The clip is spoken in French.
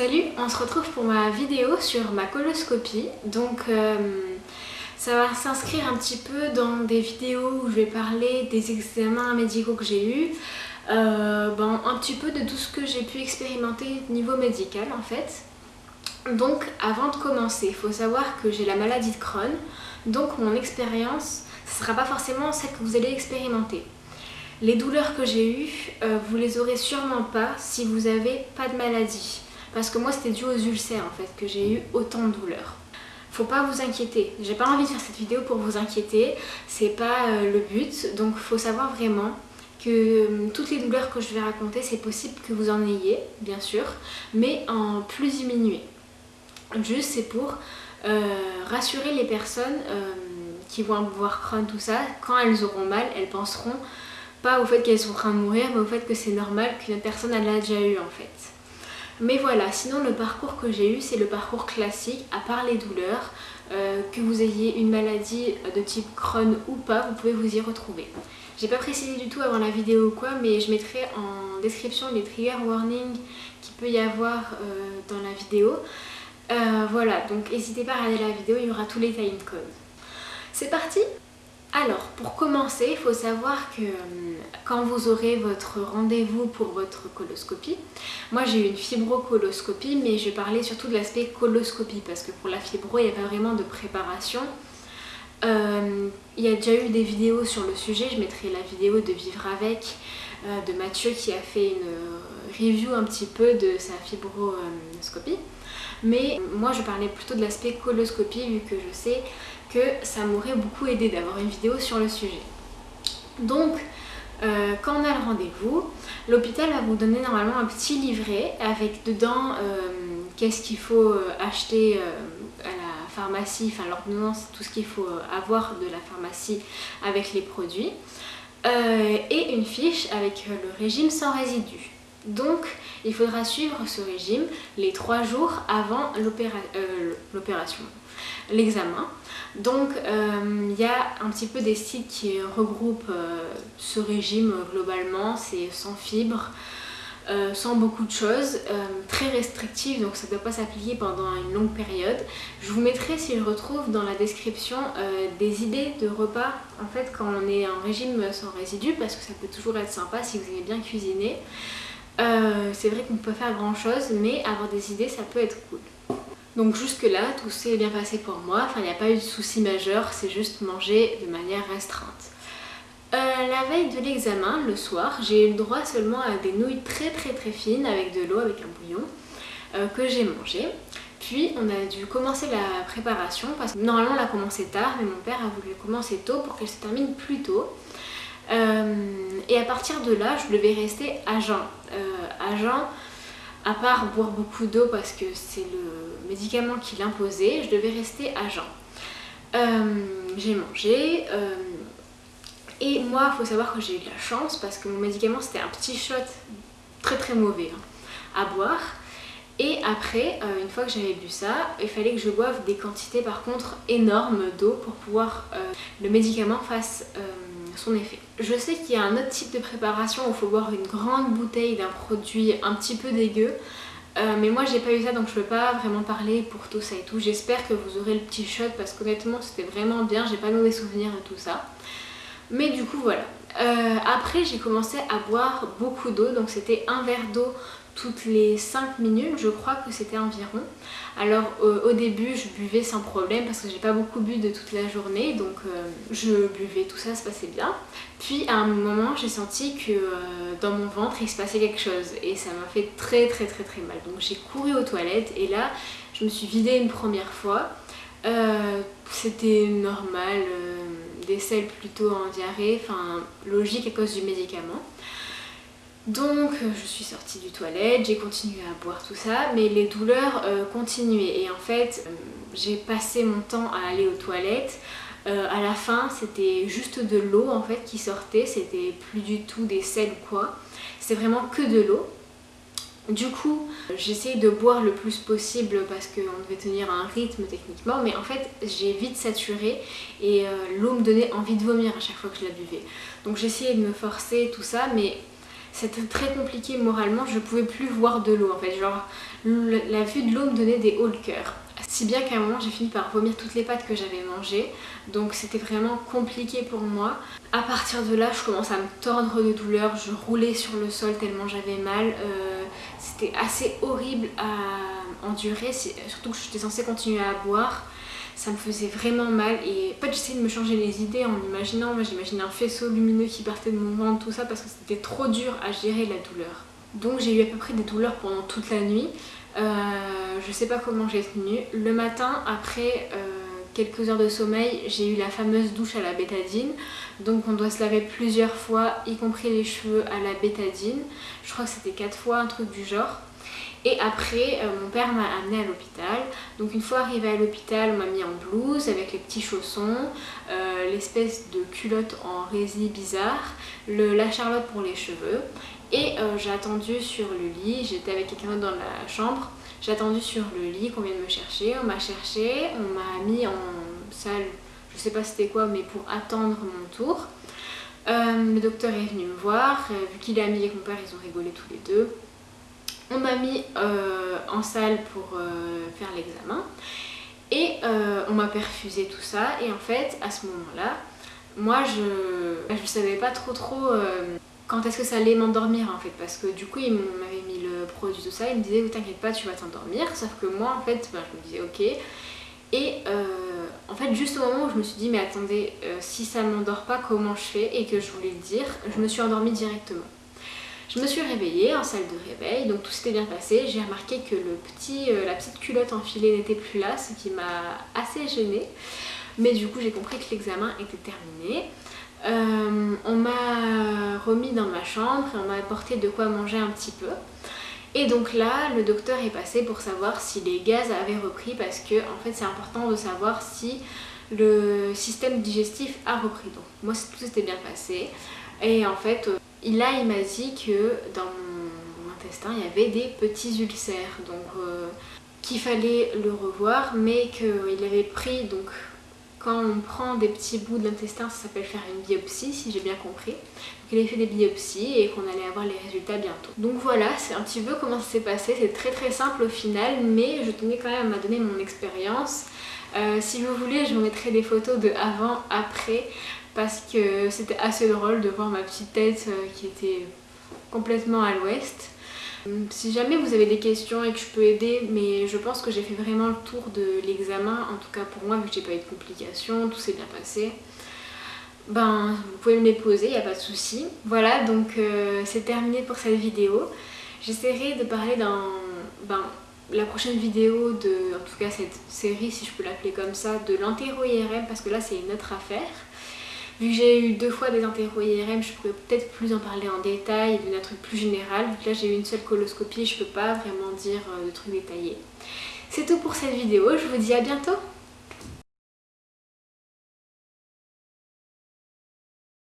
Salut, on se retrouve pour ma vidéo sur ma coloscopie. Donc euh, ça va s'inscrire un petit peu dans des vidéos où je vais parler des examens médicaux que j'ai eus, euh, ben, un petit peu de tout ce que j'ai pu expérimenter niveau médical en fait. Donc avant de commencer, il faut savoir que j'ai la maladie de Crohn, donc mon expérience, ce ne sera pas forcément celle que vous allez expérimenter. Les douleurs que j'ai eues, euh, vous les aurez sûrement pas si vous n'avez pas de maladie. Parce que moi c'était dû aux ulcères en fait que j'ai eu autant de douleurs. Faut pas vous inquiéter, j'ai pas envie de faire cette vidéo pour vous inquiéter, c'est pas euh, le but, donc faut savoir vraiment que euh, toutes les douleurs que je vais raconter, c'est possible que vous en ayez, bien sûr, mais en plus diminué. Juste c'est pour rassurer les personnes qui vont avoir Crohn, tout ça, quand elles auront mal, elles penseront pas au fait qu'elles sont en train de mourir, mais au fait que c'est normal qu'une personne elle l'a déjà eu en fait. Mais voilà, sinon le parcours que j'ai eu, c'est le parcours classique, à part les douleurs, euh, que vous ayez une maladie de type Crohn ou pas, vous pouvez vous y retrouver. J'ai pas précisé du tout avant la vidéo ou quoi, mais je mettrai en description les trigger warnings qu'il peut y avoir euh, dans la vidéo. Euh, voilà, donc n'hésitez pas à regarder la vidéo, il y aura tous les time codes. C'est parti alors, pour commencer, il faut savoir que euh, quand vous aurez votre rendez-vous pour votre coloscopie, moi j'ai eu une fibrocoloscopie, mais je parlais surtout de l'aspect coloscopie, parce que pour la fibro, il n'y a pas vraiment de préparation. Euh, il y a déjà eu des vidéos sur le sujet, je mettrai la vidéo de Vivre avec, euh, de Mathieu qui a fait une review un petit peu de sa fibroscopie. Mais moi je parlais plutôt de l'aspect coloscopie vu que je sais que ça m'aurait beaucoup aidé d'avoir une vidéo sur le sujet. Donc, euh, quand on a le rendez-vous, l'hôpital va vous donner normalement un petit livret avec dedans euh, qu'est-ce qu'il faut euh, acheter à la pharmacie, enfin l'ordonnance, tout ce qu'il faut avoir de la pharmacie avec les produits, et une fiche avec le régime sans résidus. Donc, il faudra suivre ce régime les trois jours avant l'opération, l'examen. Donc euh, il y a un petit peu des sites qui regroupent euh, ce régime globalement, c'est sans fibres, euh, sans beaucoup de choses, très restrictif donc ça ne doit pas s'appliquer pendant une longue période. Je vous mettrai si je retrouve dans la description des idées de repas en fait quand on est en régime sans résidus parce que ça peut toujours être sympa si vous aimez bien cuisiner. c'est vrai qu'on peut faire grand chose mais avoir des idées ça peut être cool. Donc jusque là, tout s'est bien passé pour moi, enfin il n'y a pas eu de soucis majeurs, c'est juste manger de manière restreinte. Euh, la veille de l'examen, le soir, j'ai eu le droit seulement à des nouilles très très très fines avec de l'eau, avec un bouillon, euh, que j'ai mangé. Puis on a dû commencer la préparation parce que normalement on l'a commencé tard, mais mon père a voulu commencer tôt pour qu'elle se termine plus tôt. Euh, et à partir de là, je devais rester à jeun. à jeun, à part boire beaucoup d'eau parce que c'est le médicament qui l'imposait, je devais rester à jeun. Euh, j'ai mangé euh, et moi il faut savoir que j'ai eu de la chance parce que mon médicament c'était un petit shot très très mauvais hein, à boire et après euh, une fois que j'avais bu ça il fallait que je boive des quantités par contre énormes d'eau pour pouvoir le médicament fasse son effet. Je sais qu'il y a un autre type de préparation où il faut boire une grande bouteille d'un produit un petit peu dégueu. Euh, mais moi j'ai pas eu ça donc je peux pas vraiment parler pour tout ça et tout. J'espère que vous aurez le petit shot parce qu'honnêtement c'était vraiment bien, j'ai pas mauvais souvenirs de tout ça. Mais du coup voilà. Euh, après j'ai commencé à boire beaucoup d'eau donc c'était un verre d'eau toutes les 5 minutes, je crois que c'était environ. Alors euh, au début je buvais sans problème parce que j'ai pas beaucoup bu de toute la journée donc euh, je buvais, tout ça se passait bien. Puis à un moment j'ai senti que dans mon ventre il se passait quelque chose et ça m'a fait très très très très mal. Donc j'ai couru aux toilettes et là je me suis vidée une première fois. c'était normal, selles plutôt en diarrhée, enfin logique à cause du médicament. Donc euh, je suis sortie du toilette, j'ai continué à boire tout ça, mais les douleurs euh, continuaient et en fait euh, j'ai passé mon temps à aller aux toilettes. à la fin c'était juste de l'eau en fait qui sortait, c'était plus du tout des sels ou quoi, c'était vraiment que de l'eau. Du coup, j'essayais de boire le plus possible parce qu'on devait tenir un rythme techniquement, mais en fait j'ai vite saturé et l'eau me donnait envie de vomir à chaque fois que je la buvais. Donc j'essayais de me forcer tout ça, mais c'était très compliqué moralement, je pouvais plus voir de l'eau en fait, genre la vue de l'eau me donnait des hauts le cœur. Si bien qu'à un moment j'ai fini par vomir toutes les pâtes que j'avais mangées, donc c'était vraiment compliqué pour moi. À partir de là, je commence à me tordre de douleur, je roulais sur le sol tellement j'avais mal. Euh, c'était assez horrible à endurer, surtout que j'étais censée continuer à boire. Ça me faisait vraiment mal. Et en fait j'essayais de me changer les idées en imaginant, moi j'imaginais un faisceau lumineux qui partait de mon ventre, tout ça parce que c'était trop dur à gérer la douleur. Donc j'ai eu à peu près des douleurs pendant toute la nuit, euh, je sais pas comment j'ai tenu. Le matin, après euh, quelques heures de sommeil, j'ai eu la fameuse douche à la bétadine, donc on doit se laver plusieurs fois, y compris les cheveux à la bétadine. Je crois que c'était quatre fois, un truc du genre. Et après, euh, mon père m'a amené à l'hôpital. Donc une fois arrivé à l'hôpital, on m'a mis en blouse avec les petits chaussons, euh, l'espèce de culotte en résine bizarre, la charlotte pour les cheveux. Et j'ai attendu sur le lit, j'étais avec quelqu'un dans la chambre. J'ai attendu sur le lit qu'on vient de me chercher, on m'a cherché, on m'a mis en salle, je sais pas c'était quoi, mais pour attendre mon tour. le docteur est venu me voir, vu qu'il est ami avec mon ils ont rigolé tous les deux. On m'a mis euh, en salle pour euh, faire l'examen et euh, on m'a perfusé tout ça et en fait à ce moment-là moi je ne savais pas trop trop quand est-ce que ça allait m'endormir en fait parce que du coup il m'avait mis le produit tout ça il me disait t'inquiète pas tu vas t'endormir sauf que moi en fait ben, je me disais ok et en fait juste au moment où je me suis dit mais attendez si ça m'endort pas comment je fais? Et que je voulais le dire je me suis endormie directement je me suis réveillée en salle de réveil, donc tout s'était bien passé. J'ai remarqué que le petit, euh, la petite culotte enfilée n'était plus là, ce qui m'a assez gênée. Mais du coup j'ai compris que l'examen était terminé. Euh, on m'a remis dans ma chambre et on m'a apporté de quoi manger un petit peu. Et donc là, le docteur est passé pour savoir si les gaz avaient repris parce que en fait c'est important de savoir si le système digestif a repris. Donc moi tout s'était bien passé et en fait euh, il m'a dit que dans mon intestin, il y avait des petits ulcères, donc euh, qu'il fallait le revoir, mais qu'il avait pris, donc quand on prend des petits bouts de l'intestin, ça s'appelle faire une biopsie, si j'ai bien compris. Donc il fait des biopsies et qu'on allait avoir les résultats bientôt. Donc voilà, c'est un petit peu comment ça s'est passé, c'est très très simple au final, mais je tenais quand même à donner mon expérience. Euh, si vous voulez, je vous mettrai des photos de avant, après, parce que c'était assez drôle de voir ma petite tête euh, qui était complètement à l'ouest. Si jamais vous avez des questions et que je peux aider, mais je pense que j'ai fait vraiment le tour de l'examen, en tout cas pour moi vu que j'ai pas eu de complications, tout s'est bien passé. Ben, vous pouvez me les poser, il n'y a pas de souci. Voilà, donc euh, c'est terminé pour cette vidéo. J'essaierai de parler dans ben, la prochaine vidéo de, en tout cas cette série, si je peux l'appeler comme ça, de l'entéro-IRM, parce que là c'est une autre affaire. Vu que j'ai eu deux fois des interro-IRM, je pourrais peut-être plus en parler en détail et donner un truc plus général. Vu que là j'ai eu une seule coloscopie, je peux pas vraiment dire euh, de trucs détaillés. C'est tout pour cette vidéo, je vous dis à bientôt